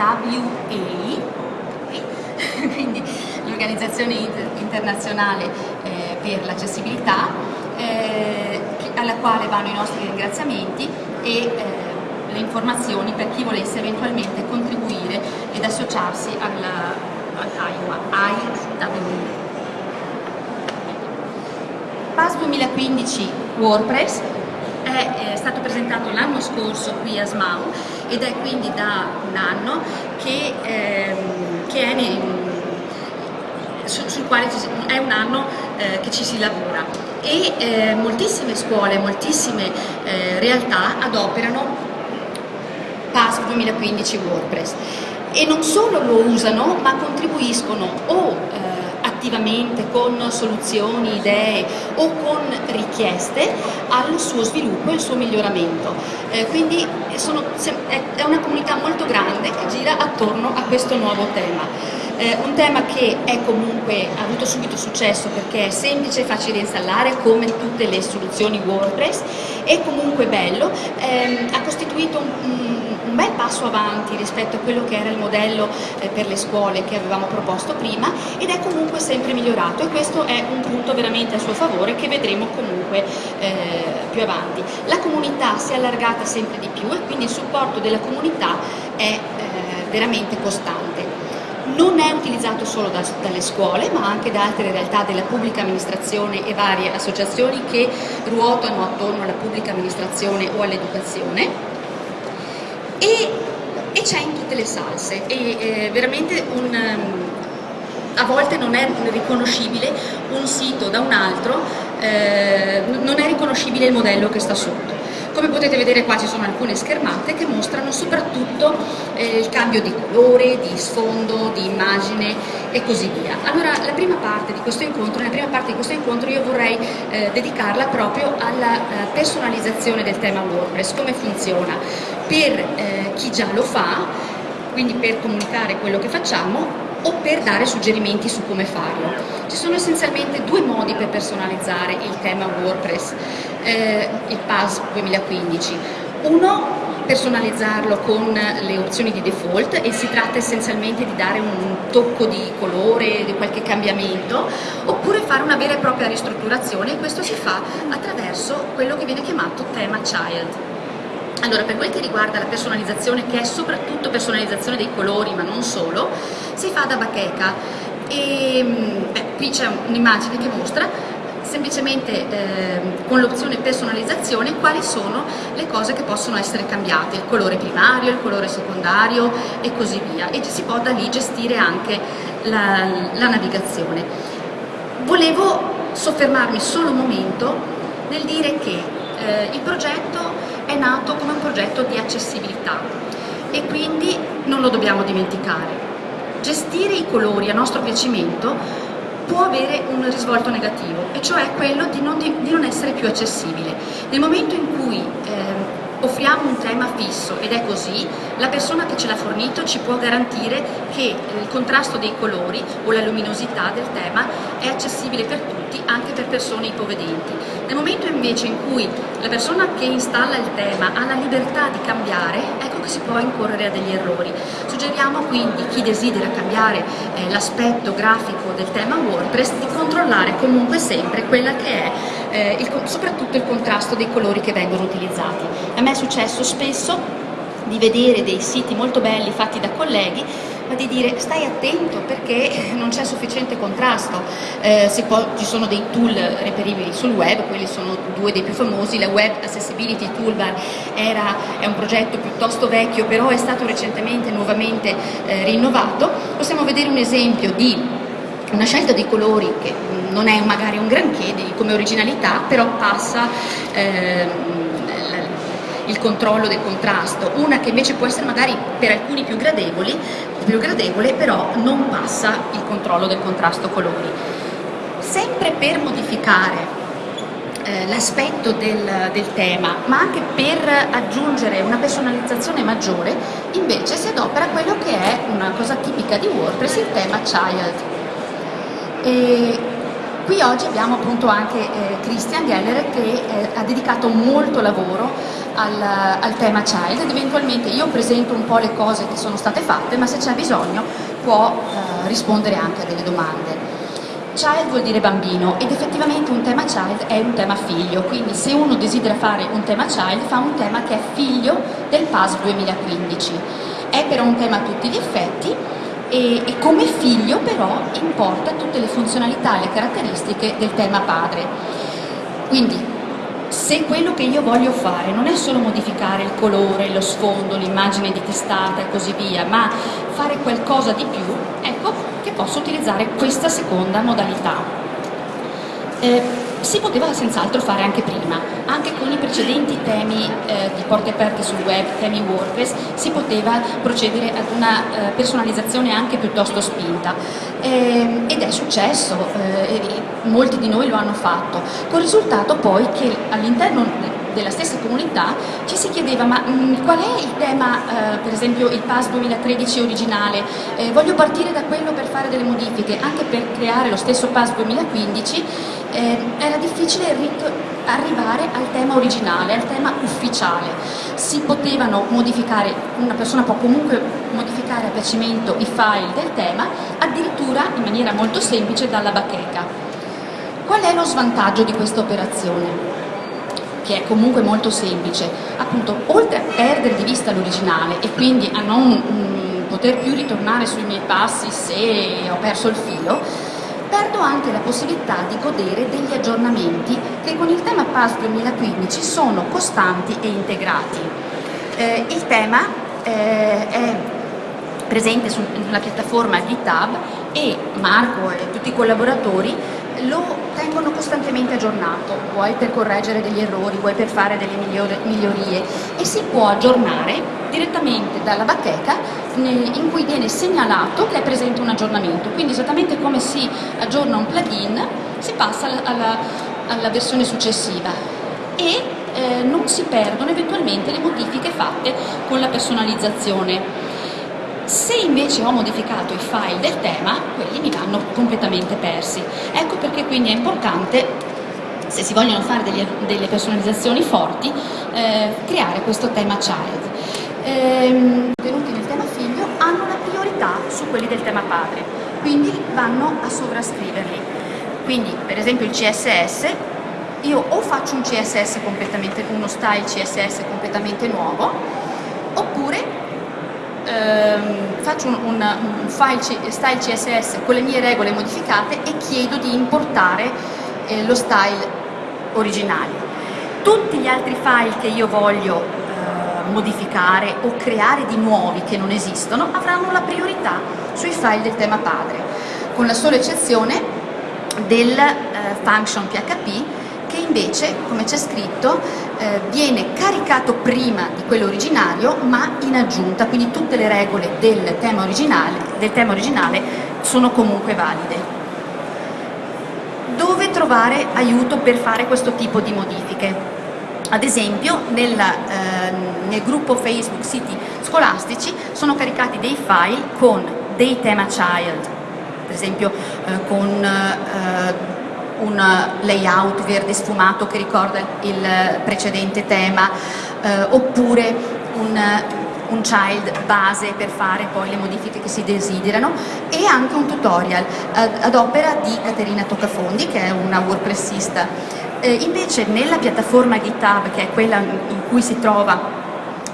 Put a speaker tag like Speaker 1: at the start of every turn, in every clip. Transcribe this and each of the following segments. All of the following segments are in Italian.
Speaker 1: quindi l'Organizzazione Internazionale eh, per l'Accessibilità, eh, alla quale vanno i nostri ringraziamenti e eh, le informazioni per chi volesse eventualmente contribuire ed associarsi alla, all'IWA, IWA. PAS 2015 WordPress è, è stato presentato l'anno scorso qui a SMAU ed è quindi da un anno che, ehm, che è nei, su, sul quale è un anno eh, che ci si lavora. E eh, moltissime scuole, moltissime eh, realtà adoperano PAS 2015 WordPress. E non solo lo usano ma contribuiscono o eh, attivamente con soluzioni, idee o con richieste al suo sviluppo e al suo miglioramento. Eh, quindi sono, è una comunità molto grande che gira attorno a questo nuovo tema. Eh, un tema che è comunque, ha avuto subito successo perché è semplice e facile da installare come tutte le soluzioni WordPress, è comunque bello, ehm, ha costituito un un bel passo avanti rispetto a quello che era il modello eh, per le scuole che avevamo proposto prima ed è comunque sempre migliorato e questo è un punto veramente a suo favore che vedremo comunque eh, più avanti. La comunità si è allargata sempre di più e quindi il supporto della comunità è eh, veramente costante non è utilizzato solo da, dalle scuole ma anche da altre realtà della pubblica amministrazione e varie associazioni che ruotano attorno alla pubblica amministrazione o all'educazione e, e c'è in tutte le salse, e eh, veramente un, a volte non è riconoscibile un sito da un altro, eh, non è riconoscibile il modello che sta sotto. Come potete vedere qua ci sono alcune schermate che mostrano soprattutto eh, il cambio di colore, di sfondo, di immagine e così via. Allora la prima parte di questo incontro, nella prima parte di questo incontro io vorrei eh, dedicarla proprio alla eh, personalizzazione del tema WordPress, come funziona, per eh, chi già lo fa, quindi per comunicare quello che facciamo o per dare suggerimenti su come farlo. Ci sono essenzialmente due modi per personalizzare il tema WordPress, eh, il PAS 2015. Uno personalizzarlo con le opzioni di default e si tratta essenzialmente di dare un tocco di colore, di qualche cambiamento, oppure fare una vera e propria ristrutturazione e questo si fa attraverso quello che viene chiamato tema child. Allora, per quel che riguarda la personalizzazione, che è soprattutto personalizzazione dei colori, ma non solo, si fa da bacheca. E, beh, qui c'è un'immagine che mostra semplicemente eh, con l'opzione personalizzazione quali sono le cose che possono essere cambiate, il colore primario, il colore secondario e così via e si può da lì gestire anche la, la navigazione. Volevo soffermarmi solo un momento nel dire che eh, il progetto è nato come un progetto di accessibilità e quindi non lo dobbiamo dimenticare. Gestire i colori a nostro piacimento può avere un risvolto negativo, e cioè quello di non, di, di non essere più accessibile. Nel momento in cui eh, offriamo un tema fisso ed è così, la persona che ce l'ha fornito ci può garantire che il contrasto dei colori o la luminosità del tema è accessibile per tutti, anche per persone ipovedenti. Nel momento invece in cui la persona che installa il tema ha la libertà di cambiare, ecco che si può incorrere a degli errori. Suggeriamo quindi chi desidera cambiare eh, l'aspetto grafico del tema WordPress di controllare comunque sempre quella che è eh, il, soprattutto il contrasto dei colori che vengono utilizzati. A me è successo spesso di vedere dei siti molto belli fatti da colleghi ma di dire stai attento perché non c'è sufficiente contrasto, eh, può, ci sono dei tool reperibili sul web, quelli sono due dei più famosi, la Web Accessibility Toolbar era, è un progetto piuttosto vecchio però è stato recentemente nuovamente eh, rinnovato, possiamo vedere un esempio di una scelta dei colori che non è magari un granché come originalità, però passa eh, il controllo del contrasto, una che invece può essere magari per alcuni più più gradevole, però non passa il controllo del contrasto colori. Sempre per modificare eh, l'aspetto del, del, tema, ma anche per aggiungere una personalizzazione maggiore, invece si adopera quello che è una cosa tipica di WordPress, il tema child. E qui oggi abbiamo appunto anche eh, Christian Geller che eh, ha dedicato molto lavoro al, al, tema child ed eventualmente io presento un po' le cose che sono state fatte, ma se c'è bisogno può eh, rispondere anche a delle domande. Child vuol dire bambino ed effettivamente un tema child è un tema figlio, quindi se uno desidera fare un tema child fa un tema che è figlio del PAS 2015. È però un tema a tutti gli effetti e, e come figlio però importa tutte le funzionalità e le caratteristiche del tema padre. Quindi se quello che io voglio fare non è solo modificare il colore, lo sfondo, l'immagine di testata e così via, ma fare qualcosa di più, ecco che posso utilizzare questa seconda modalità. Eh, si poteva senz'altro fare anche prima, anche con i precedenti temi eh, di porte aperte sul web, temi WordPress, si poteva procedere ad una eh, personalizzazione anche piuttosto spinta. Eh, ed è successo, eh, molti di noi lo hanno fatto, con il risultato poi che all'interno della stessa comunità ci si chiedeva ma mh, mm, qual è il tema, eh, per esempio il PAS 2013 originale, eh, voglio partire da quello per fare delle modifiche, anche per creare lo stesso PAS 2015 eh, era difficile arrivare al tema originale, al tema ufficiale. Si potevano modificare, una persona può comunque modificare a piacimento i file del tema, addirittura in maniera molto semplice dalla bacheca. Qual è lo svantaggio di questa operazione? Che è comunque molto semplice, appunto oltre a perdere di vista l'originale e quindi a non mh, poter più ritornare sui miei passi se ho perso il filo, perdo anche la possibilità di godere degli aggiornamenti che con il tema PAS 2015 sono costanti e integrati. Eh, il tema eh, è presente sulla piattaforma GitHub e Marco e tutti i collaboratori lo tengono costantemente aggiornato, vuoi per correggere degli errori, vuoi per fare delle migliorie. E si può aggiornare direttamente dalla bacheca in cui viene segnalato che è presente un aggiornamento, quindi esattamente come si aggiorna un plugin si passa alla, alla versione successiva. E eh, non si perdono eventualmente le modifiche fatte con la personalizzazione. Se invece ho modificato i file del tema, quelli mi vanno completamente persi. Ecco perché quindi è importante, se si vogliono fare delle, delle personalizzazioni forti, eh, creare questo tema child. Ehm, contenuti nel tema figlio hanno la priorità su quelli del tema padre, quindi vanno a sovrascriverli. Quindi per esempio il CSS, io o faccio un CSS completamente, uno style CSS completamente nuovo, ehm, faccio un, un, un, file style CSS con le mie regole modificate e chiedo di importare eh, lo style originale. Tutti gli altri file che io voglio eh, modificare o creare di nuovi che non esistono avranno la priorità sui file del tema padre, con la sola eccezione del eh, function PHP che invece, come c'è scritto, eh, viene caricato prima di quello originario ma in aggiunta, quindi tutte le regole del tema originale, del tema originale sono comunque valide. Dove trovare aiuto per fare questo tipo di modifiche? Ad esempio nella, eh, nel gruppo Facebook Siti Scolastici sono caricati dei file con dei tema child, per esempio eh, con eh, un layout verde sfumato che ricorda il precedente tema eh, oppure un, un child base per fare poi le modifiche che si desiderano e anche un tutorial ad, ad opera di Caterina Toccafondi che è una WordPressista. Eh, invece nella piattaforma GitHub che è quella in cui si trova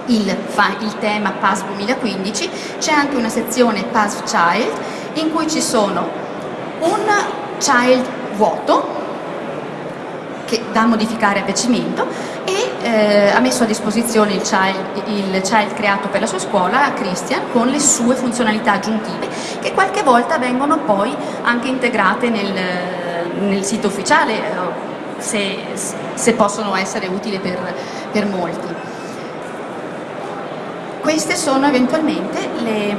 Speaker 1: il, il tema PAS 2015 c'è anche una sezione PAS Child in cui ci sono un child vuoto che da modificare a piacimento e eh, ha messo a disposizione il child, il child, creato per la sua scuola, Christian, con le sue funzionalità aggiuntive che qualche volta vengono poi anche integrate nel, nel sito ufficiale eh, se, se, possono essere utili per, per molti. Queste sono eventualmente le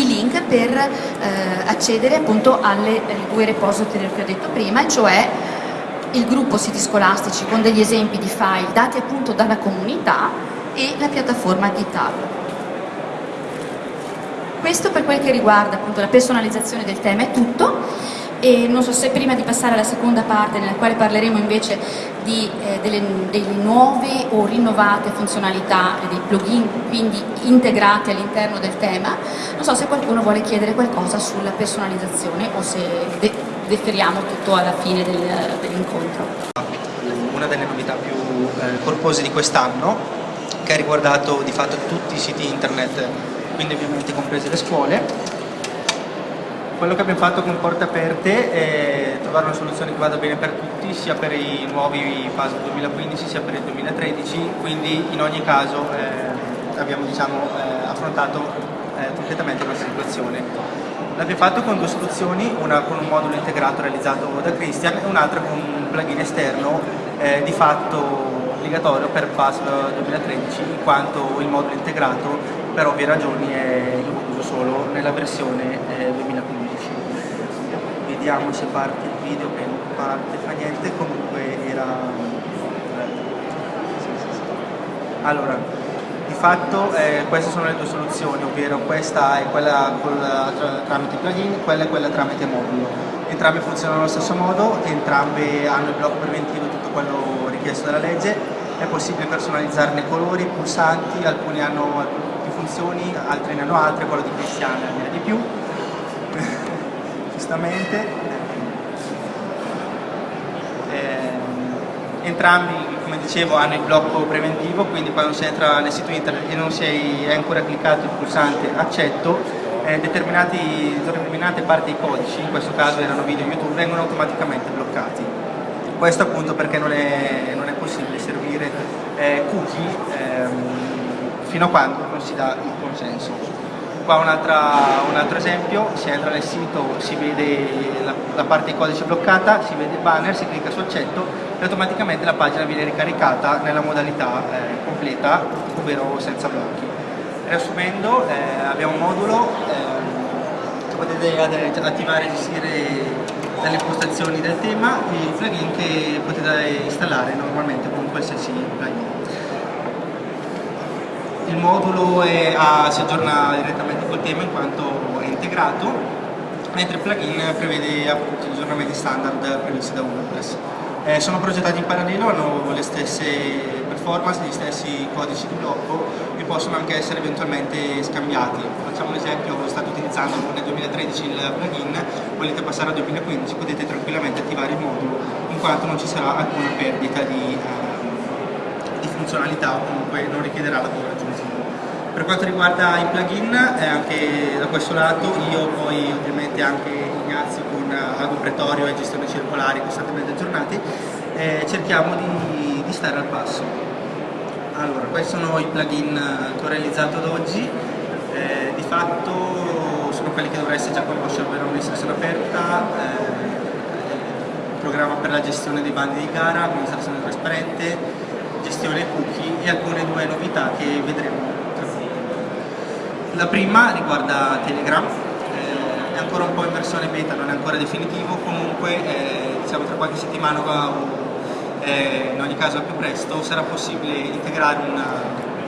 Speaker 1: i, link per eh, accedere appunto alle eh, due repository che ho detto prima, cioè il gruppo siti scolastici con degli esempi di file dati appunto dalla comunità e la piattaforma GitHub. Questo per quel che riguarda appunto la personalizzazione del tema è tutto. E non so se prima di passare alla seconda parte nella quale parleremo invece di, eh, delle, delle, nuove o rinnovate funzionalità dei plugin quindi integrati all'interno del tema, non so se qualcuno vuole chiedere qualcosa sulla personalizzazione o se de deferiamo tutto alla fine del, dell'incontro.
Speaker 2: Una delle novità più eh, corpose di quest'anno che ha riguardato di fatto tutti i siti internet, quindi ovviamente comprese le scuole, quello che abbiamo fatto con Porte Aperte è trovare una soluzione che vada bene per tutti, sia per i nuovi PAS 2015 sia per il 2013, quindi in ogni caso eh, abbiamo diciamo, eh, affrontato eh, completamente la situazione. L'abbiamo fatto con due soluzioni, una con un modulo integrato realizzato da Christian e un'altra con un plugin esterno eh, di fatto obbligatorio per PAS 2013 in quanto il modulo integrato per ovvie ragioni è incluso solo nella versione 2015 vediamo se parte il video che non parte fa niente comunque era allora di fatto eh, queste sono le due soluzioni ovvero questa è quella la, tramite plugin quella è quella tramite modulo. Entrambe funzionano allo stesso modo entrambe hanno il blocco preventivo tutto quello richiesto dalla legge. È possibile personalizzarne colori, pulsanti, alcuni hanno più funzioni, altri ne hanno altre, quello di Cristiana ne ha di più giustamente. Eh, entrambi, come dicevo, hanno il blocco preventivo, quindi quando si entra nel sito internet e non si è ancora cliccato il pulsante accetto, eh, determinate parti dei codici, in questo caso erano video YouTube, vengono automaticamente bloccati. Questo appunto perché non è, non è possibile servire eh, cookie ehm, fino a quando non si dà il consenso. Qua un, un, altro esempio, si entra nel sito, si vede la, la parte di codice bloccata, si vede il banner, si clicca su accetto e automaticamente la pagina viene ricaricata nella modalità eh, completa, ovvero senza blocchi. Riassumendo, eh, abbiamo un modulo eh, potete attivare e gestire dalle impostazioni del tema il plugin che potete installare normalmente con qualsiasi plugin il modulo è, a, si aggiorna direttamente col tema in quanto è integrato, mentre il plugin prevede appunto gli aggiornamenti standard previsti da WordPress. Eh, sono progettati in parallelo, hanno le stesse performance, gli stessi codici di blocco e possono anche essere eventualmente scambiati. Facciamo un esempio, state utilizzando nel 2013 il plugin, volete passare al 2015, potete tranquillamente attivare il modulo in quanto non ci sarà alcuna perdita di, uh, di funzionalità o comunque non richiederà lavoro aggiuntivo. Per quanto riguarda i plugin, eh, anche da questo lato io poi ovviamente anche Ignazio con Ago Pretorio e gestione circolari costantemente aggiornati, eh, cerchiamo di, di, stare al passo. Allora, questi sono i plugin che ho realizzato ad oggi, eh, di fatto sono quelli che dovreste già conoscere, ovvero amministrazione aperta, eh, programma per la gestione dei bandi di gara, amministrazione trasparente, gestione cookie e alcune due novità che vedremo la prima riguarda Telegram, eh, è ancora un po' in versione beta, non è ancora definitivo, comunque eh, diciamo tra qualche settimana o eh, in ogni caso al più presto sarà possibile integrare una,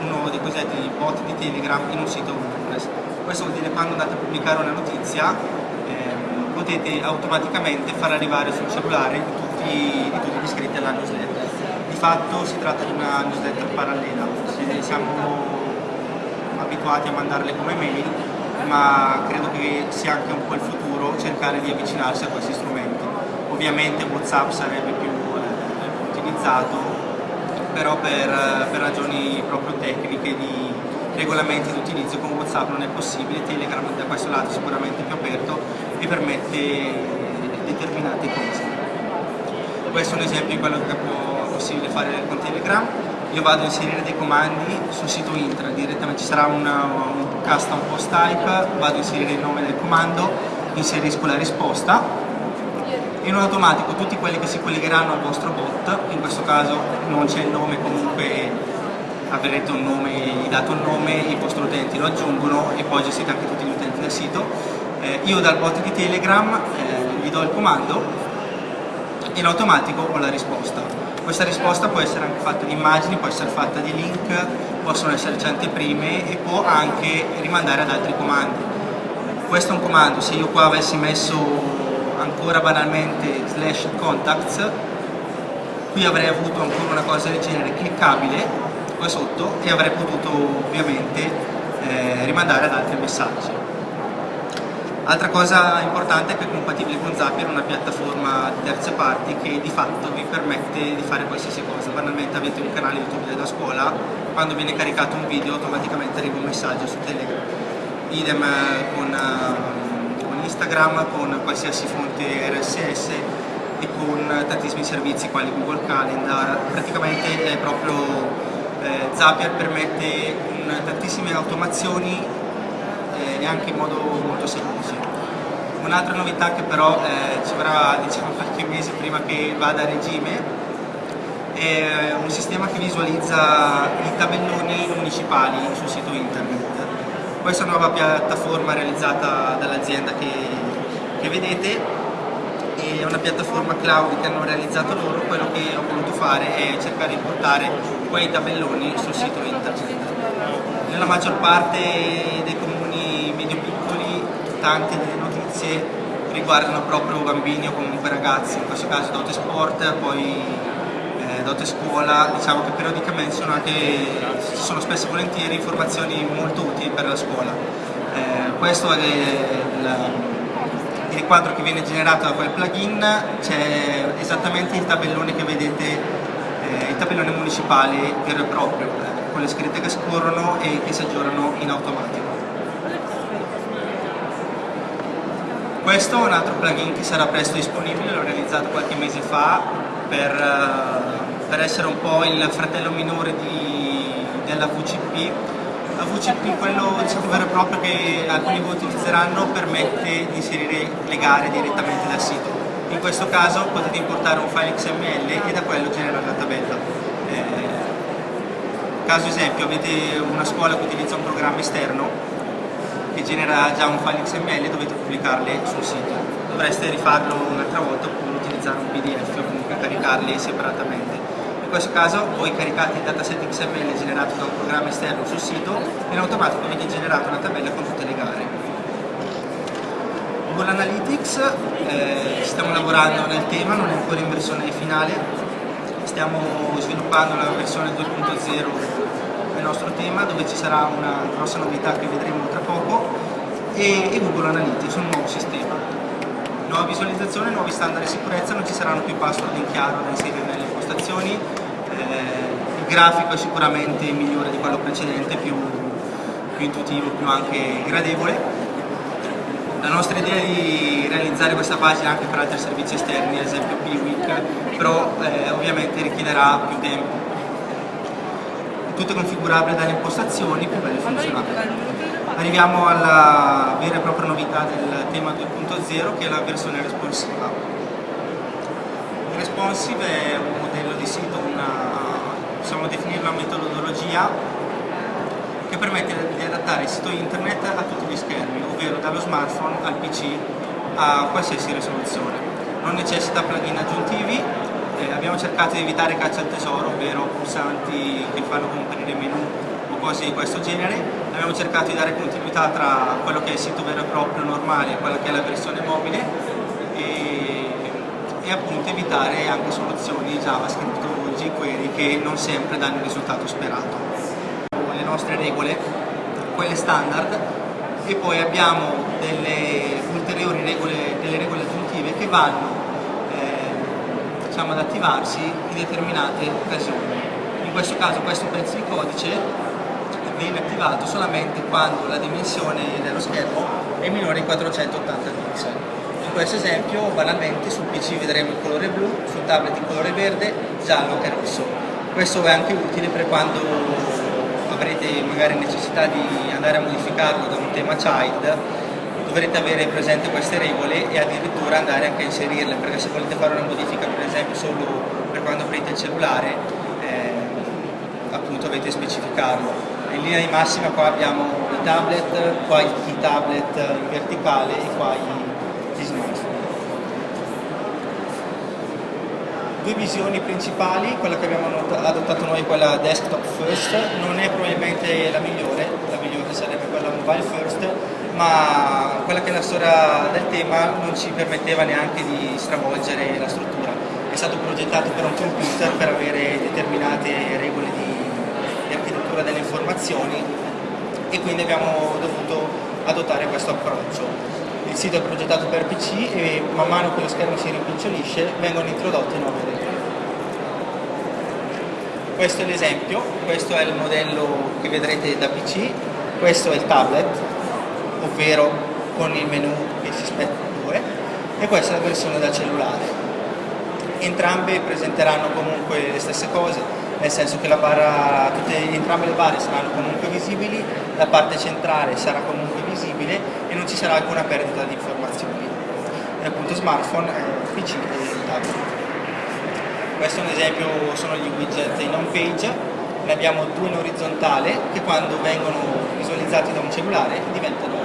Speaker 2: uno dei cosiddetti bot di Telegram in un sito WordPress. Questo vuol dire che quando andate a pubblicare una notizia ehm, potete automaticamente far arrivare sul cellulare tutti, tutti gli iscritti alla newsletter. Di fatto si tratta di una newsletter parallela, siamo abituati a mandarle come mail, ma credo che sia anche un po' il futuro cercare di avvicinarsi a questi strumenti. Ovviamente Whatsapp sarebbe più eh, utilizzato, però per, per, ragioni proprio tecniche di regolamenti di utilizzo con Whatsapp non è possibile, Telegram da questo lato è sicuramente più aperto e permette determinate cose. Questo è un esempio di quello che è possibile fare con Telegram io vado a inserire dei comandi sul sito intranet, direttamente ci sarà una, un custom post type, vado a inserire il nome del comando, inserisco la risposta e in automatico tutti quelli che si collegheranno al vostro bot, in questo caso non c'è il nome comunque avrete un nome, gli dato un nome, i vostri utenti lo aggiungono e poi gestite anche tutti gli utenti del sito. Eh, io dal bot di Telegram eh, gli do il comando e in automatico ho la risposta. Questa risposta può essere anche fatta di immagini, può essere fatta di link, possono esserci anteprime e può anche rimandare ad altri comandi. Questo è un comando, se io qua avessi messo ancora banalmente slash contacts, qui avrei avuto ancora una cosa del genere cliccabile qua sotto e avrei potuto ovviamente eh, rimandare ad altri messaggi. Altra cosa importante è che è compatibile con Zapier, una piattaforma di terze parti che di fatto vi permette di fare qualsiasi cosa. Banalmente avete un canale YouTube della scuola, quando viene caricato un video automaticamente arriva un messaggio su Telegram. Idem eh, con, uh, con Instagram, con qualsiasi fonte RSS e con tantissimi servizi quali Google Calendar. Praticamente è proprio eh, Zapier permette un, tantissime automazioni anche in modo molto semplice. Un'altra novità che però eh, ci vorrà diciamo, qualche mese prima che vada a regime è un sistema che visualizza i tabelloni municipali sul sito internet. Questa nuova piattaforma realizzata dall'azienda che, che vedete è una piattaforma cloud che hanno realizzato loro, quello che ho voluto fare è cercare di portare quei tabelloni sul sito internet. Nella maggior parte dei comuni medio-piccoli tante delle notizie riguardano proprio bambini o comunque ragazzi, in questo caso dote sport, poi eh, dote scuola, diciamo che periodicamente sono anche, sono spesso e volentieri informazioni molto utili per la scuola. Eh, questo è il, il quadro che viene generato da quel plugin, c'è esattamente il tabellone che vedete, eh, il tabellone municipale vero e proprio, eh, con le scritte che scorrono e che si aggiornano in automatico. Questo è un altro plugin che sarà presto disponibile, l'ho realizzato qualche mese fa per, uh, per essere un po' il fratello minore di, della VCP. La VCP, quello diciamo, vero e proprio che alcuni voi utilizzeranno, permette di inserire le gare direttamente dal sito. In questo caso potete importare un file XML e da quello generare la tabella. Eh, caso esempio, avete una scuola che utilizza un programma esterno che genera già un file XML dovete pubblicarle sul sito. Dovreste rifarlo un'altra volta oppure utilizzare un PDF o comunque caricarli separatamente. In questo caso voi caricate il dataset XML generato da un programma esterno sul sito e in automatico viene generata una tabella con tutte le gare. Google Analytics, eh, stiamo lavorando nel tema, non è ancora in versione finale, stiamo sviluppando la versione 2.0 del nostro tema dove ci sarà una grossa novità che vedremo tra e, e Google Analytics, un nuovo sistema. Nuova visualizzazione, nuovi standard di sicurezza, non ci saranno più password in chiaro da inserire nelle impostazioni, eh, il grafico è sicuramente migliore di quello precedente, più, più intuitivo, più anche gradevole. La nostra idea è di realizzare questa pagina anche per altri servizi esterni, ad esempio Piwik, però eh, ovviamente richiederà più tempo tutto configurabile dalle impostazioni, più bello funzionale. Arriviamo alla vera e propria novità del tema 2.0 che è la versione responsiva. Responsive è un modello di sito, una, possiamo definire una metodologia che permette di adattare il sito internet a tutti gli schermi, ovvero dallo smartphone al PC a qualsiasi risoluzione. Non necessita plugin aggiuntivi eh, abbiamo cercato di evitare caccia al tesoro, ovvero pulsanti che fanno comparire menu o cose di questo genere. Abbiamo cercato di dare continuità tra quello che è il sito vero e proprio normale e quella che è la versione mobile e, e appunto evitare anche soluzioni JavaScript o jQuery che non sempre danno il risultato sperato. Le nostre regole, quelle standard, e poi abbiamo delle ulteriori regole, delle regole aggiuntive che vanno diciamo, ad attivarsi in determinate occasioni. In questo caso questo pezzo di codice viene attivato solamente quando la dimensione dello schermo è minore di 480 pixel. In questo esempio banalmente sul PC vedremo il colore blu, sul tablet il colore verde, giallo e rosso. Questo è anche utile per quando avrete magari necessità di andare a modificarlo da un tema child dovrete avere presente queste regole e addirittura andare anche a inserirle perché se volete fare una modifica per esempio solo per quando aprite il cellulare eh, appunto dovete specificarlo in linea di massima qua abbiamo i tablet qua i tablet in verticale e qua gli smartphone due visioni principali, quella che abbiamo adottato noi, quella desktop first, non è probabilmente la migliore, la migliore sarebbe quella mobile first, ma quella che è la storia del tema non ci permetteva neanche di stravolgere la struttura. È stato progettato per un computer per avere determinate regole di, di architettura delle informazioni e quindi abbiamo dovuto adottare questo approccio. Il sito è progettato per PC e man mano che lo schermo si rimpicciolisce vengono introdotte nuove regole. Questo è l'esempio, questo è il modello che vedrete da PC, questo è il tablet, ovvero con il menu che si spetta due, e questa è la versione da cellulare. Entrambe presenteranno comunque le stesse cose, nel senso che la barra, tutte, entrambe le barre saranno comunque visibili, la parte centrale sarà comunque visibile e non ci sarà alcuna perdita di informazioni. E appunto smartphone, eh, PC e tablet. Questo è un esempio, sono gli widget in home page, ne abbiamo due in orizzontale che quando vengono visualizzati da un cellulare diventano,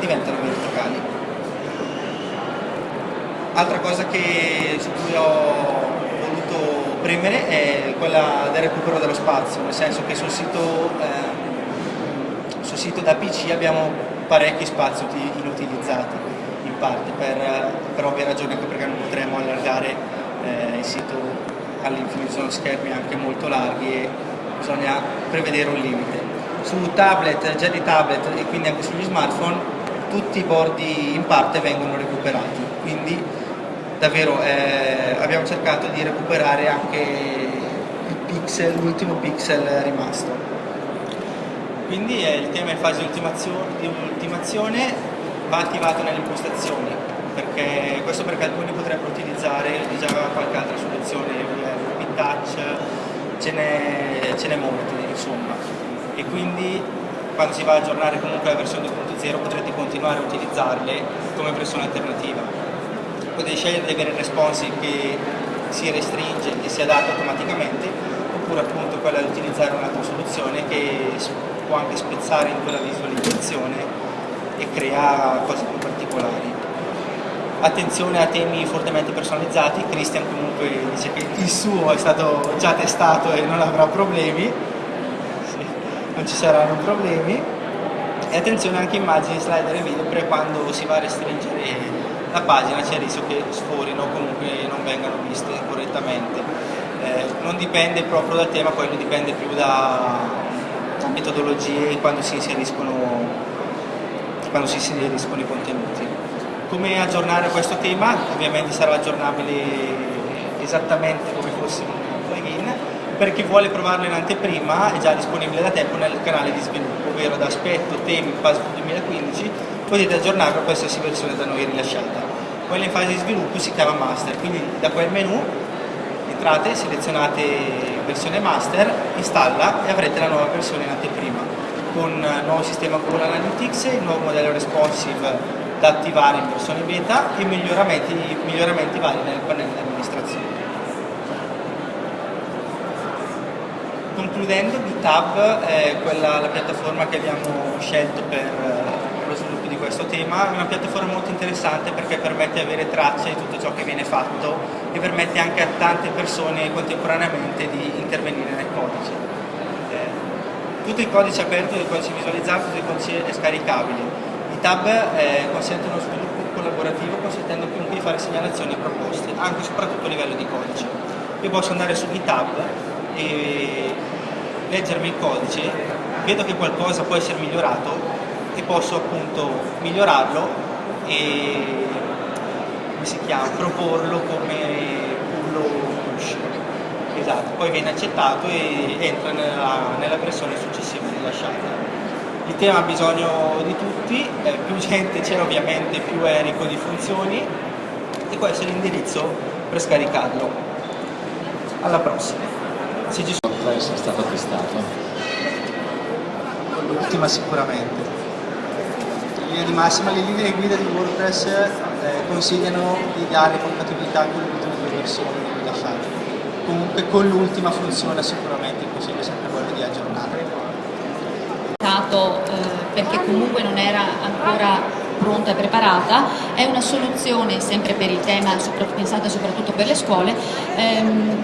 Speaker 2: diventano verticali. Altra cosa che, su cui ho premere è quella del recupero dello spazio, nel senso che sul sito, eh, sul sito da PC abbiamo parecchi spazi inutilizzati in parte per, per ovvie ragioni anche perché non potremo allargare eh, il sito all'infinito, sono schermi anche molto larghi e bisogna prevedere un limite. Su tablet, già di tablet e quindi anche sugli smartphone tutti i bordi in parte vengono recuperati, quindi davvero eh, abbiamo cercato di recuperare anche l'ultimo pixel rimasto. Quindi eh, il tema in fase di ultimazione va attivato nelle impostazioni, perché, questo perché alcuni potrebbero utilizzare già qualche altra soluzione, il touch, ce n'è molte insomma. E quindi quando si va a aggiornare comunque la versione 2.0 potrete continuare a utilizzarle come versione alternativa potete scegliere di avere il responsive che si restringe e si adatta automaticamente oppure appunto quella di utilizzare un'altra soluzione che può anche spezzare in quella visualizzazione e crea cose più particolari. Attenzione a temi fortemente personalizzati, Christian comunque dice che il suo è stato già testato e non avrà problemi, sì, non ci saranno problemi e attenzione anche immagini, slider e video per quando si va a restringere la pagina c'è il rischio che sforino o comunque non vengano viste correttamente. Eh, non dipende proprio dal tema, quello dipende più da, metodologie quando si inseriscono, quando si inseriscono i contenuti. Come aggiornare questo tema? Ovviamente sarà aggiornabile esattamente come fosse un plugin. Per chi vuole provarlo in anteprima è già disponibile da tempo nel canale di sviluppo, ovvero da aspetto, temi, PAS 2015 potete aggiornarlo a qualsiasi versione da noi rilasciata. Quella in fase di sviluppo si chiama master, quindi da quel menu entrate, selezionate versione master, installa e avrete la nuova versione in anteprima con il nuovo sistema Google Analytics, il nuovo modello responsive da attivare in versione beta e miglioramenti, miglioramenti vari nel pannello di amministrazione. Concludendo, GitHub è quella, la piattaforma che abbiamo scelto per questo tema, è una piattaforma molto interessante perché permette di avere traccia di tutto ciò che viene fatto e permette anche a tante persone contemporaneamente di intervenire nel codice. Eh, tutto il codice aperto, tutto il codice visualizzato, tutto il codice è scaricabile. GitHub eh, consente uno sviluppo collaborativo consentendo a chiunque di fare segnalazioni e proposte, anche e soprattutto a livello di codice. Io posso andare su GitHub e leggermi il codice, vedo che qualcosa può essere migliorato e posso appunto migliorarlo e chiama, proporlo come pull push. Esatto, poi viene accettato e entra nella, nella versione successiva rilasciata. Il tema ha bisogno di tutti, eh, più gente c'è ovviamente più è ricco di funzioni e questo è l'indirizzo per scaricarlo. Alla prossima.
Speaker 3: Se ci sono... è stato testato?
Speaker 2: L'ultima sicuramente linea di massima le linee guida di WordPress eh, consigliano di dare compatibilità con le ultime due versioni rilasciate. Comunque con l'ultima funziona sicuramente il consiglio è sempre quello di aggiornare.
Speaker 1: Eh, perché comunque non era ancora pronta e preparata, è una soluzione sempre per il tema, pensata soprattutto per le scuole, ehm,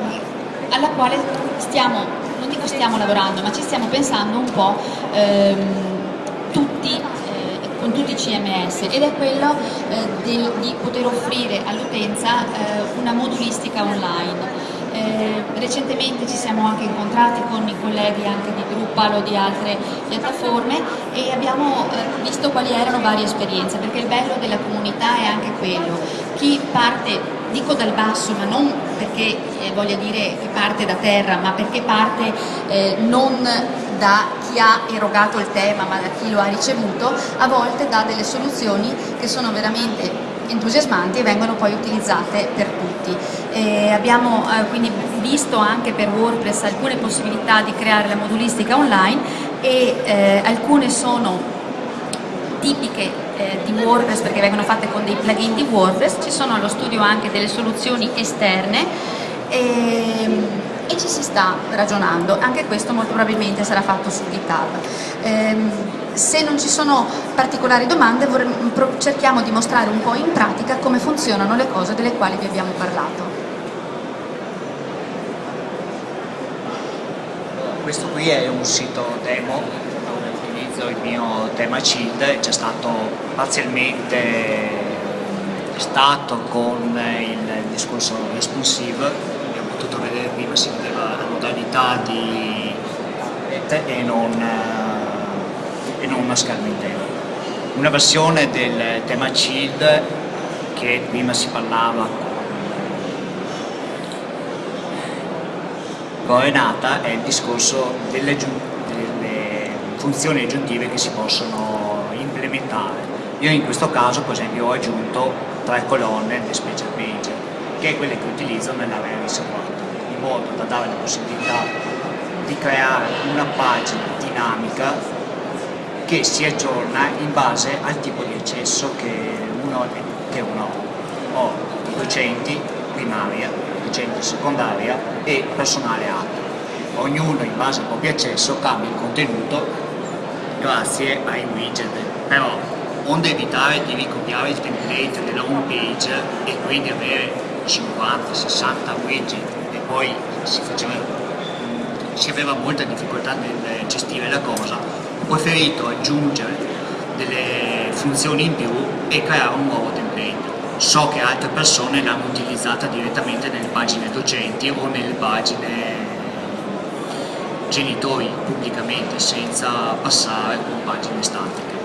Speaker 1: alla quale stiamo, non dico stiamo lavorando, ma ci stiamo pensando un po' ehm, tutti con tutti di CMS ed è quello eh, del, di poter offrire all'utenza eh, una modulistica online. Eh, recentemente ci siamo anche incontrati con i colleghi anche di Drupal o di altre piattaforme e abbiamo eh, visto quali erano varie esperienze, perché il bello della comunità è anche quello. Chi parte, dico dal basso, ma non perché eh, voglia dire che parte da terra, ma perché parte eh, non da chi ha erogato il tema, ma da chi lo ha ricevuto, a volte dà delle soluzioni che sono veramente entusiasmanti e vengono poi utilizzate per tutti. E abbiamo eh, quindi visto anche per WordPress alcune possibilità di creare la modulistica online e eh, alcune sono tipiche eh, di WordPress perché vengono fatte con dei plugin di WordPress, ci sono allo studio anche delle soluzioni esterne e, e ci si sta ragionando, anche questo molto probabilmente sarà fatto su GitHub. Ehm, se non ci sono particolari domande cerchiamo di mostrare un po' in pratica come funzionano le cose delle quali vi abbiamo parlato.
Speaker 4: Questo qui è un sito demo utilizzo il mio tema CID, c'è stato parzialmente stato con il discorso responsive, abbiamo potuto vedere prima si vedeva la modalità di e non e non una scherma intera. Una versione del tema CILD che prima si parlava con Renata è il discorso delle, delle funzioni aggiuntive che si possono implementare. Io in questo caso per esempio ho aggiunto tre colonne di special page che è quelle che utilizzo nell'area riservata in modo da dare la possibilità di creare una pagina dinamica che si aggiorna in base al tipo di accesso che uno, che uno ha. Ho docenti primaria, docenti secondaria e personale alto. Ognuno in base al proprio accesso cambia il contenuto grazie ai widget, però onde evitare di ricopiare il template della home page e quindi avere 50-60 widget e poi si, faceva, si aveva molta difficoltà nel gestire la cosa. Ho preferito aggiungere delle funzioni in più e creare un nuovo template. So che altre persone l'hanno utilizzata direttamente nelle pagine docenti o nelle pagine genitori pubblicamente senza passare con pagine statiche.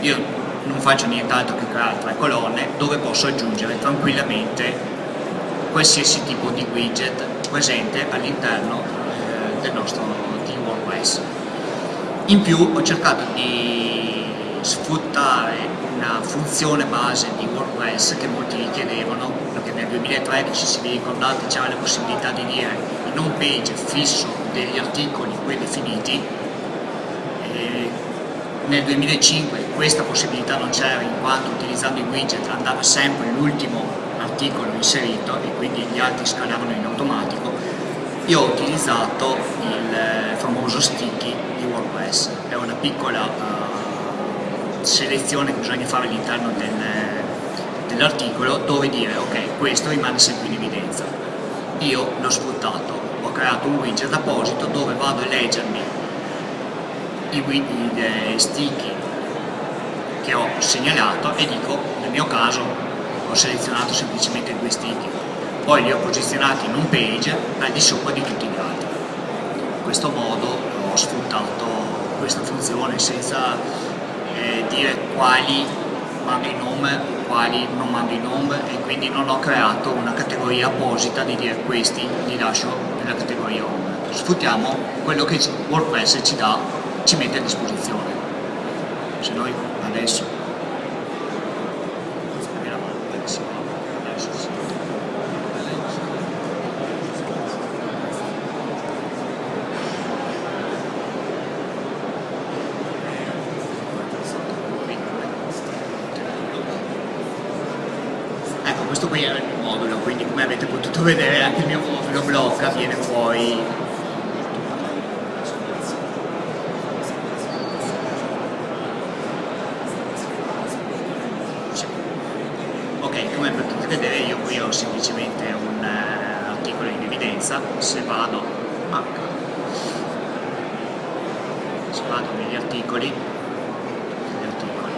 Speaker 4: Io non faccio nient'altro che creare tre colonne dove posso aggiungere tranquillamente qualsiasi tipo di widget presente all'interno eh, del nostro team WordPress. In più ho cercato di sfruttare una funzione base di WordPress che molti richiedevano, perché nel 2013 se vi ricordate c'era la possibilità di dire in home page fisso degli articoli predefiniti, nel 2005 questa possibilità non c'era in quanto utilizzando i widget andava sempre l'ultimo articolo inserito e quindi gli altri scalavano in automatico, io ho utilizzato il famoso sticky di WordPress, è una piccola uh, selezione che bisogna fare all'interno del, dell'articolo dove dire ok questo rimane sempre in evidenza. Io l'ho sfruttato, ho creato un widget apposito dove vado a leggermi i, i, i sticky che ho segnalato e dico nel mio caso ho selezionato semplicemente due sticky. Poi li ho posizionati in un page al di sopra di tutti gli altri. Questo modo ho sfruttato questa funzione senza eh, dire quali mando in nome, quali non mando in nome e quindi non ho creato una categoria apposita di dire questi li lascio nella categoria home. Sfruttiamo quello che WordPress ci dà, ci mette a disposizione. Se noi adesso vedere viene fuori ok come potete vedere io qui ho semplicemente un uh, articolo in evidenza se vado ah, se vado negli articoli, negli articoli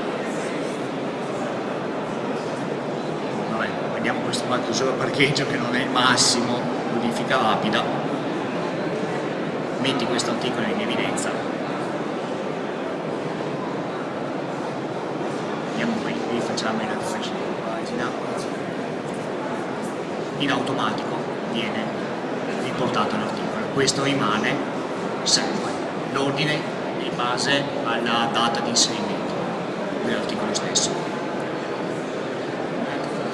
Speaker 4: massima, chiusura parcheggio che non è il massimo, modifica rapida, metti questo articolo in evidenza. Andiamo qui, rifacciamo il refresh di pagina. In automatico viene riportato l'articolo. Questo rimane sempre. L'ordine in base alla data di inserimento dell'articolo stesso.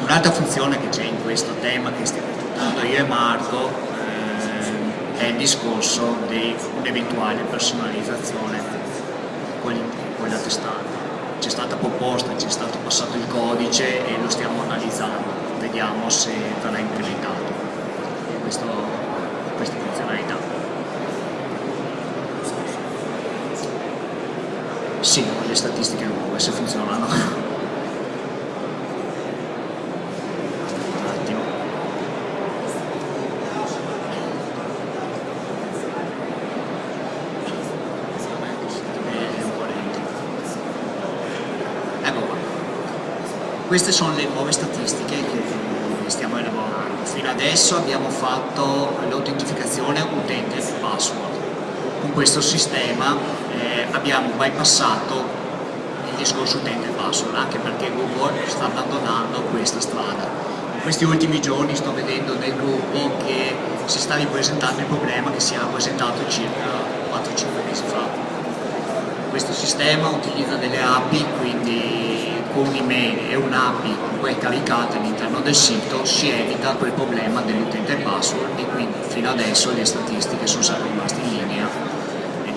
Speaker 4: Un'altra funzione che c'è in questo tema che stiamo trattando io e Marco è il discorso di un'eventuale personalizzazione con, la testata. C'è stata proposta, ci è stato passato il codice e lo stiamo analizzando, vediamo se verrà implementato questo, questa funzionalità. Sì, le statistiche nuove se funzionano. Un attimo. Ecco qua. Queste sono le nuove statistiche che stiamo elaborando. Fino adesso abbiamo fatto l'autentificazione utente password. Con questo sistema eh, abbiamo bypassato il discorso utente password, anche perché Google sta abbandonando questa strada. In questi ultimi giorni sto vedendo nel gruppo che si sta ripresentando il problema che si era presentato circa 4-5 mesi fa. Questo sistema utilizza delle API, quindi con un'email e un'API poi caricate all'interno del sito si evita quel problema dell'utente password e quindi fino adesso le statistiche sono sempre rimaste in linea e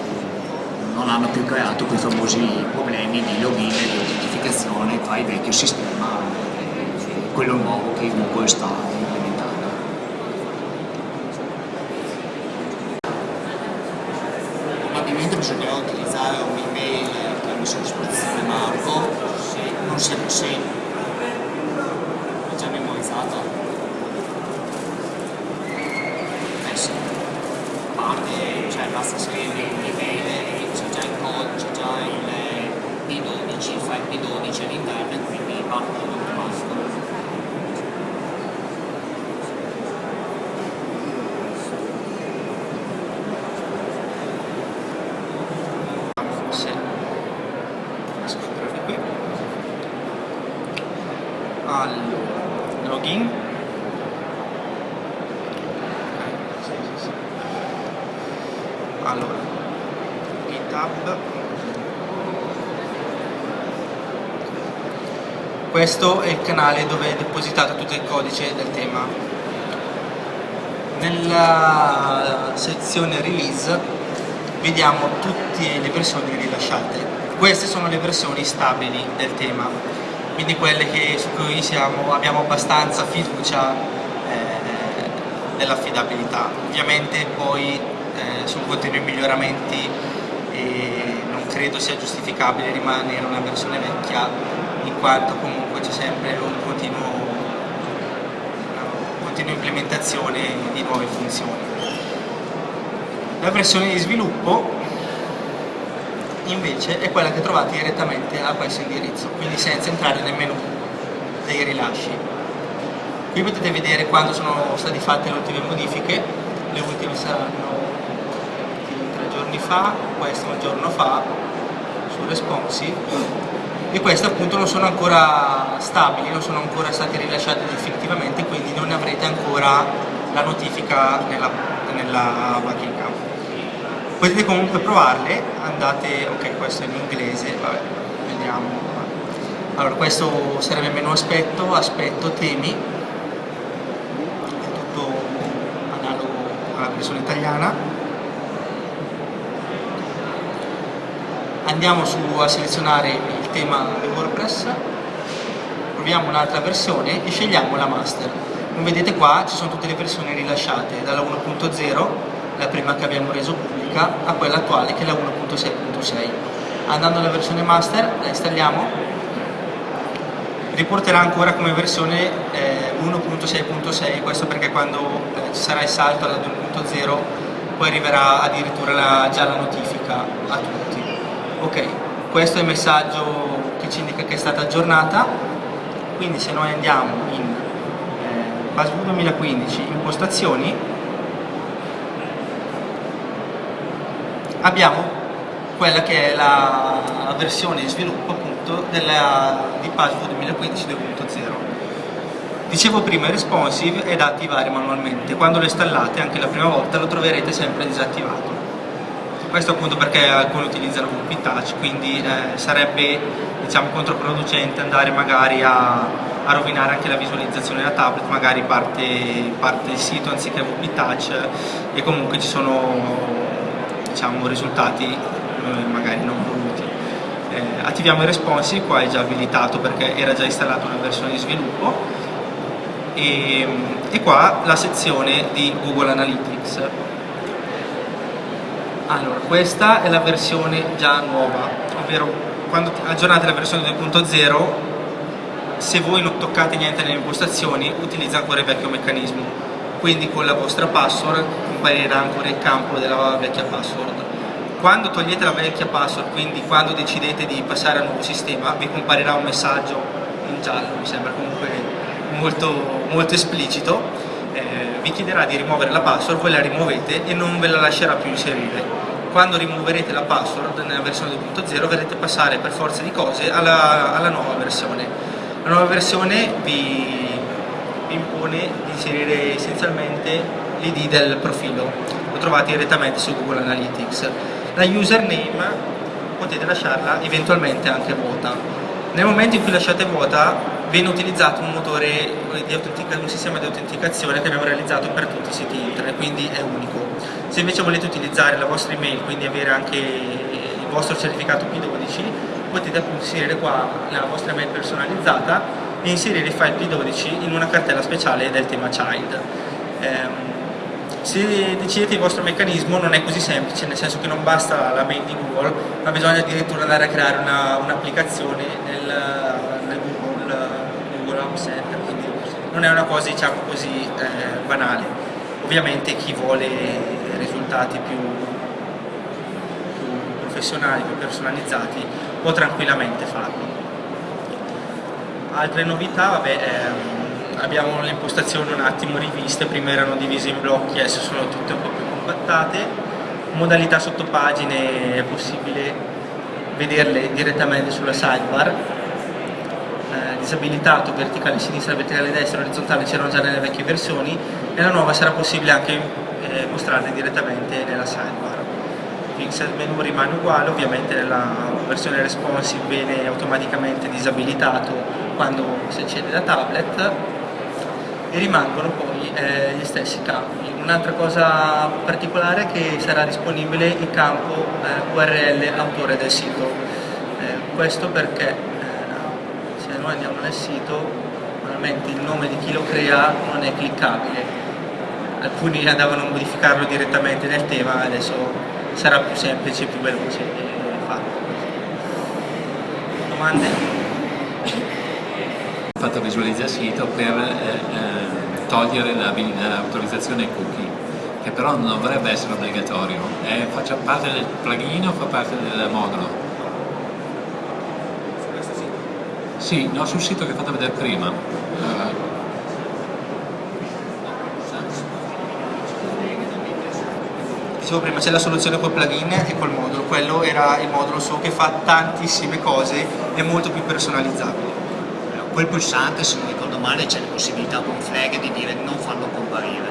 Speaker 4: non hanno più creato quei famosi problemi di login e di autentificazione tra il vecchio sistema e quello nuovo che Google sta implementando. Probabilmente bisognerà utilizzare un'email che ha messo a disposizione Marco, se non si se è già memorizzata. Eh sì, a parte, cioè basta scrivere un'email e c'è già il codice, c'è già il P12, il file P12 all'interno e quindi parte dall'automatico.
Speaker 2: se riesco a entrare qui allora login. Allora github. Questo è il canale dove è depositato tutto il codice del tema. Nella sezione release vediamo tutte le versioni rilasciate. Queste sono le versioni stabili del tema, quindi quelle che, su cui siamo, abbiamo abbastanza fiducia eh, dell'affidabilità. Ovviamente poi eh, su continui miglioramenti e non credo sia giustificabile rimanere una versione vecchia in quanto comunque c'è sempre un continuo, una continua implementazione di nuove funzioni. La versione di sviluppo invece è quella che trovate direttamente a questo indirizzo, quindi senza entrare nel menu dei rilasci. Qui potete vedere quando sono state fatte le ultime modifiche, le ultime saranno tre giorni fa, questa un giorno fa, su responsive, e queste appunto non sono ancora stabili, non sono ancora state rilasciate definitivamente, quindi non avrete ancora la notifica nella, nella bacheca potete comunque provarle andate ok questo è in inglese vabbè vediamo. Allora questo sarebbe il menu aspetto aspetto temi. È tutto analogo alla versione italiana. Andiamo su a selezionare il tema di WordPress. Proviamo un'altra versione e scegliamo la master. Come vedete qua ci sono tutte le versioni rilasciate dalla 1.0 la prima che abbiamo reso pubblica a quella attuale che è la 1.6.6 andando alla versione master la installiamo. Riporterà ancora come versione eh, 1.6.6 questo perché quando eh, ci sarà il salto alla 2.0 poi arriverà addirittura la, già la notifica a tutti. Ok questo è il messaggio che ci indica che è stata aggiornata. Quindi se noi andiamo in eh, PassView 2015 impostazioni abbiamo quella che è la, versione di sviluppo appunto della, di PassView 2015 2.0 dicevo prima responsive è da attivare manualmente. Quando lo installate anche la prima volta lo troverete sempre disattivato. Questo appunto perché alcuni utilizzano VP Touch quindi eh, sarebbe diciamo controproducente andare magari a a rovinare anche la visualizzazione della tablet, magari parte, parte il sito anziché VP Touch e comunque ci sono diciamo, risultati eh, magari non voluti. Eh, attiviamo il responsive, qua è già abilitato perché era già installata una versione di sviluppo e, e qua la sezione di Google Analytics. Allora, questa è la versione già nuova, ovvero quando aggiornate la versione 2.0 se voi non toccate niente nelle impostazioni utilizza ancora il vecchio meccanismo quindi con la vostra password comparirà ancora il campo della vecchia password. Quando togliete la vecchia password quindi quando decidete di passare al nuovo sistema vi comparirà un messaggio in giallo mi sembra comunque molto, molto esplicito eh, vi chiederà di rimuovere la password voi la rimuovete e non ve la lascerà più inserire. Quando rimuoverete la password nella versione 2.0 verrete passare per forza di cose alla, alla nuova versione. La nuova versione vi, vi impone di inserire essenzialmente l'id del profilo, lo trovate direttamente su Google Analytics. La username potete lasciarla eventualmente anche vuota. Nel momento in cui lasciate vuota viene utilizzato un motore un sistema di autenticazione che abbiamo realizzato per tutti i siti internet, quindi è unico. Se invece volete utilizzare la vostra email, quindi avere anche il vostro certificato P12, potete inserire qua la vostra mail personalizzata e inserire il file P12 in una cartella speciale del tema child. Eh, se decidete il vostro meccanismo non è così semplice, nel senso che non basta la mail di Google, ma bisogna addirittura andare a creare un'applicazione un nel, nel, Google, Google Home Center, quindi non è una cosa diciamo così eh, banale. Ovviamente chi vuole risultati più, più professionali, più personalizzati, può tranquillamente farlo. Altre novità, vabbè, ehm, abbiamo le impostazioni un attimo riviste, prima erano divise in blocchi, adesso sono tutte un po' più compattate. Modalità sottopagine è possibile vederle direttamente sulla sidebar. Eh, disabilitato verticale sinistra, verticale destra, orizzontale c'erano già nelle vecchie versioni e la nuova sarà possibile anche eh, mostrarle direttamente nella sidebar pixel menu rimane uguale, ovviamente nella versione responsive viene automaticamente disabilitato quando si accende da tablet e rimangono poi eh, gli stessi campi. Un'altra cosa particolare è che sarà disponibile il campo eh, URL autore del sito, eh, questo perché eh, se noi andiamo nel sito normalmente il nome di chi lo crea non è cliccabile, alcuni andavano a modificarlo direttamente nel tema, adesso sarà più semplice, più veloce farlo. Domande?
Speaker 3: Fatto visualizza sito per eh, eh, togliere l'autorizzazione cookie, che però non dovrebbe essere obbligatorio. Eh, faccia parte del plugin o fa parte del modulo? Sì, no, sul sito che ho fatto vedere prima. Uh,
Speaker 2: dicevo prima c'è la soluzione col plugin e col modulo, quello era il modulo so che fa tantissime cose e molto più personalizzabile.
Speaker 4: Quel pulsante, se non ricordo male, c'è la possibilità con flag di dire non farlo comparire.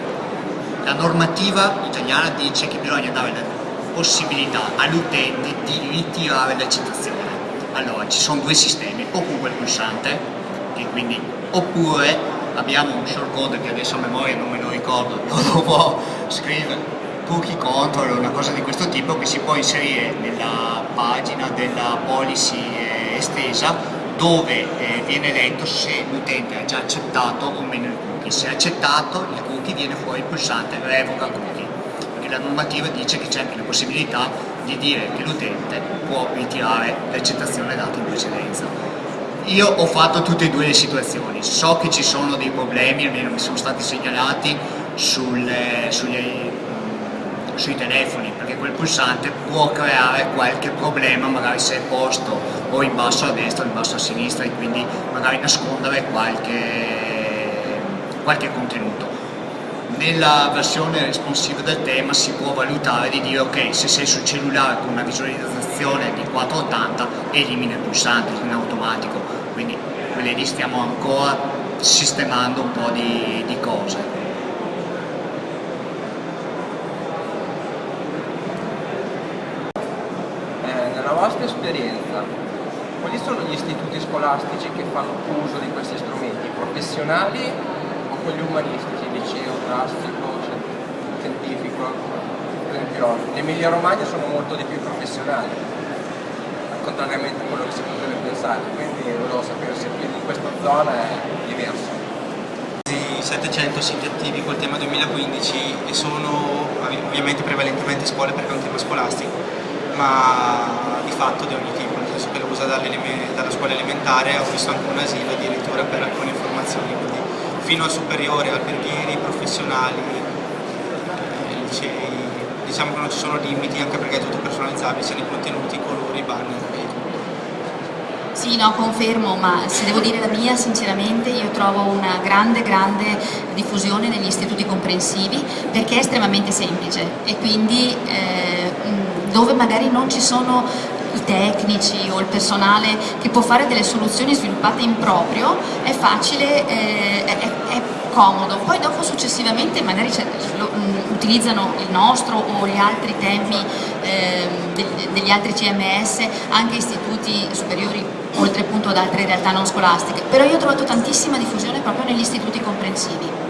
Speaker 4: La normativa italiana dice che bisogna dare la possibilità all'utente di ritirare l'accettazione. Allora, ci sono due sistemi, o con quel pulsante, quindi, oppure abbiamo un shortcode che adesso a memoria non me lo ricordo, non lo può scrivere, cookie control o una cosa di questo tipo che si può inserire nella pagina della policy eh, estesa dove eh, viene letto se l'utente ha già accettato o meno il cookie. Se ha accettato il cookie viene fuori il pulsante revoca cookie, perché la normativa dice che c'è anche la possibilità di dire che l'utente può ritirare l'accettazione data in precedenza. Io ho fatto tutte e due le situazioni, so che ci sono dei problemi, almeno mi sono stati segnalati sulle, sugli sui telefoni perché quel pulsante può creare qualche problema magari se è posto o in basso a destra o in basso a sinistra e quindi magari nascondere qualche qualche contenuto. Nella versione responsive del tema si può valutare di dire ok, se sei sul cellulare con una visualizzazione di 480 elimina il pulsante in automatico, quindi quelli lì stiamo ancora sistemando un po' di, di cose.
Speaker 5: Vostra esperienza, quali sono gli istituti scolastici che fanno uso di questi strumenti, professionali o quelli umanistici, liceo, classico, scientifico? Per esempio, l'Emilia Romagna sono molto di più professionali, contrariamente a quello che si potrebbe pensare, quindi volevo sapere se in questa zona è diverso.
Speaker 2: 700 siti attivi col tema 2015 e sono ovviamente prevalentemente scuole perché è un tema scolastico, ma fatto di ogni tipo, nel senso che lo usa dalla scuola elementare, ho visto anche un asilo addirittura per alcune informazioni, quindi fino al superiore, alberghieri, professionali, eh, licei, diciamo che non ci sono limiti anche perché è tutto personalizzabile, sia nei contenuti, colori, banner e tutto.
Speaker 1: Sì, no, confermo, ma se devo dire la mia, sinceramente io trovo una grande, grande diffusione negli istituti comprensivi perché è estremamente semplice e quindi eh, dove magari non ci sono i tecnici o il personale che può fare delle soluzioni sviluppate in proprio, è facile, eh, è, è, comodo. Poi dopo successivamente magari lo, mh, mm, utilizzano il nostro o gli altri temi eh, degli, degli altri CMS, anche istituti superiori, oltre appunto ad altre realtà non scolastiche. Però io ho trovato tantissima diffusione proprio negli istituti comprensivi.